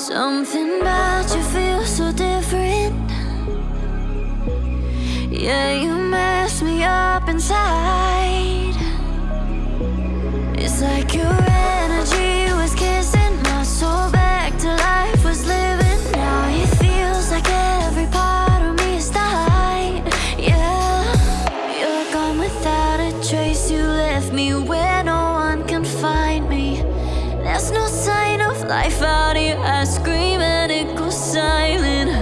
Something about you feels so different. Yeah, you mess me up inside. It's like your energy was kissing my soul back to life, was living. Now it feels like every part of me is dying. Yeah, you're gone without a trace. You left me where no one can find me. There's no life out here. I scream and it goes silent.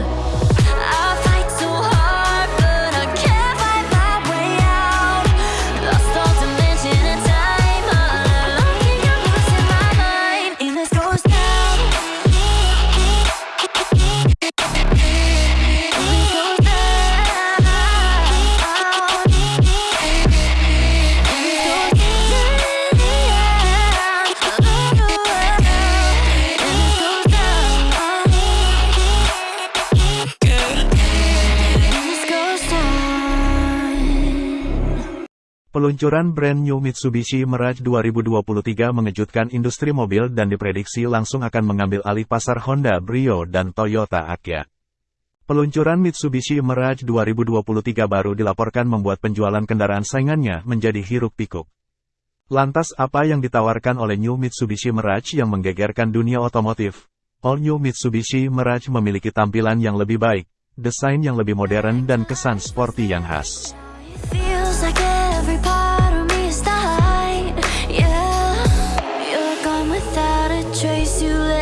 Peluncuran brand new Mitsubishi Mirage 2023 mengejutkan industri mobil dan diprediksi langsung akan mengambil alih pasar Honda Brio dan Toyota Agya. Peluncuran Mitsubishi Mirage 2023 baru dilaporkan membuat penjualan kendaraan saingannya menjadi hiruk-pikuk. Lantas apa yang ditawarkan oleh new Mitsubishi Mirage yang menggegerkan dunia otomotif? All new Mitsubishi Mirage memiliki tampilan yang lebih baik, desain yang lebih modern dan kesan sporty yang khas.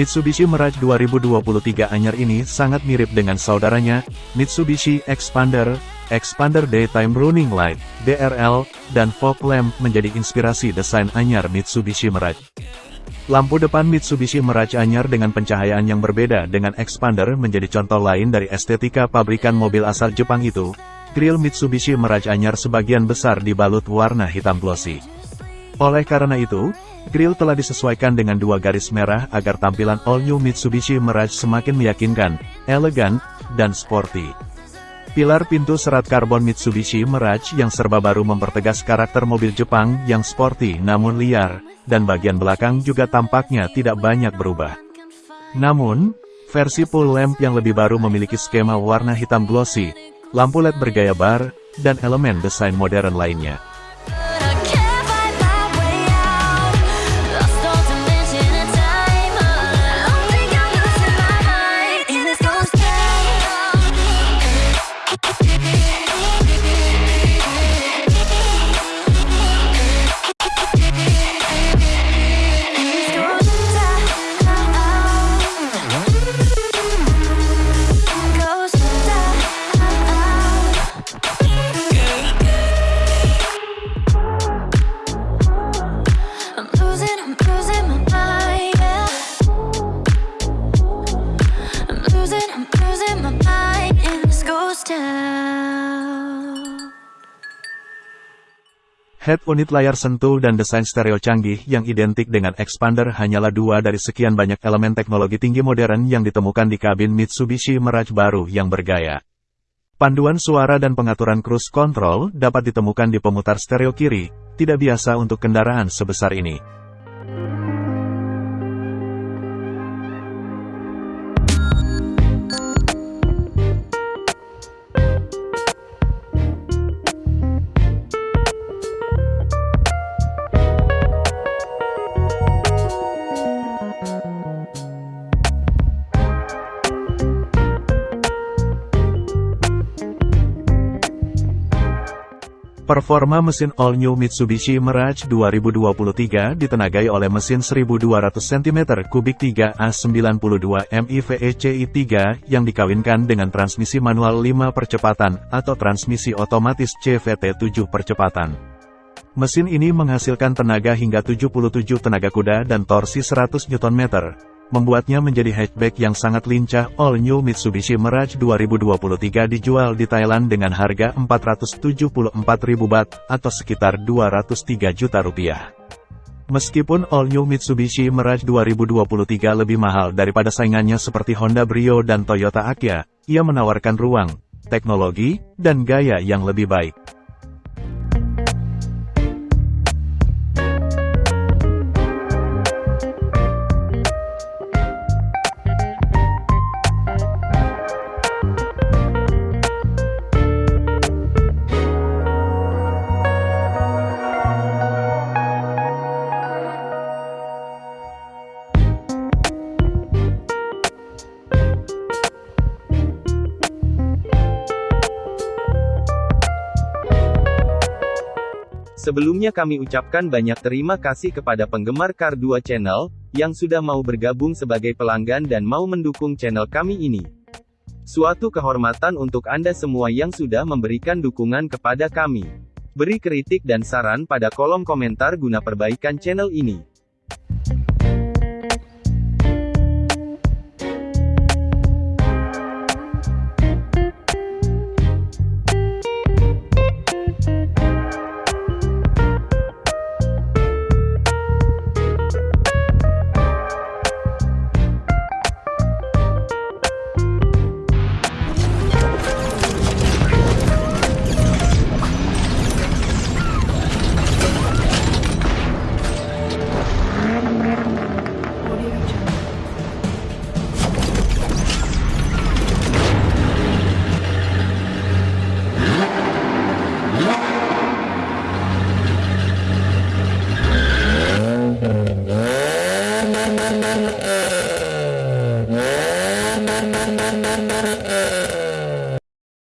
Mitsubishi Mirage 2023 anyar ini sangat mirip dengan saudaranya, Mitsubishi Expander, Expander Daytime Running Light, DRL, dan fog lamp menjadi inspirasi desain anyar Mitsubishi Mirage. Lampu depan Mitsubishi Mirage anyar dengan pencahayaan yang berbeda dengan Expander menjadi contoh lain dari estetika pabrikan mobil asal Jepang itu. Grill Mitsubishi Mirage anyar sebagian besar dibalut warna hitam glossy. Oleh karena itu, grill telah disesuaikan dengan dua garis merah agar tampilan all-new Mitsubishi Mirage semakin meyakinkan, elegan, dan sporty. Pilar pintu serat karbon Mitsubishi Mirage yang serba baru mempertegas karakter mobil Jepang yang sporty namun liar, dan bagian belakang juga tampaknya tidak banyak berubah. Namun, versi full lamp yang lebih baru memiliki skema warna hitam glossy, lampu LED bergaya bar, dan elemen desain modern lainnya. Head unit layar sentuh dan desain stereo canggih yang identik dengan Expander hanyalah dua dari sekian banyak elemen teknologi tinggi modern yang ditemukan di kabin Mitsubishi Mirage baru yang bergaya. Panduan suara dan pengaturan cruise control dapat ditemukan di pemutar stereo kiri, tidak biasa untuk kendaraan sebesar ini. Performa mesin all-new Mitsubishi Mirage 2023 ditenagai oleh mesin 1200 cm3 3A92 MIVECi 3 yang dikawinkan dengan transmisi manual 5 percepatan atau transmisi otomatis CVT 7 percepatan. Mesin ini menghasilkan tenaga hingga 77 tenaga kuda dan torsi 100 Nm. Membuatnya menjadi hatchback yang sangat lincah. All New Mitsubishi Mirage 2023 dijual di Thailand dengan harga 474.000 baht, atau sekitar 203 juta rupiah. Meskipun All New Mitsubishi Mirage 2023 lebih mahal daripada saingannya seperti Honda Brio dan Toyota Akia, ia menawarkan ruang, teknologi, dan gaya yang lebih baik. Sebelumnya kami ucapkan banyak terima kasih kepada penggemar Car 2 Channel, yang sudah mau bergabung sebagai pelanggan dan mau mendukung channel kami ini. Suatu kehormatan untuk Anda semua yang sudah memberikan dukungan kepada kami. Beri kritik dan saran pada kolom komentar guna perbaikan channel ini.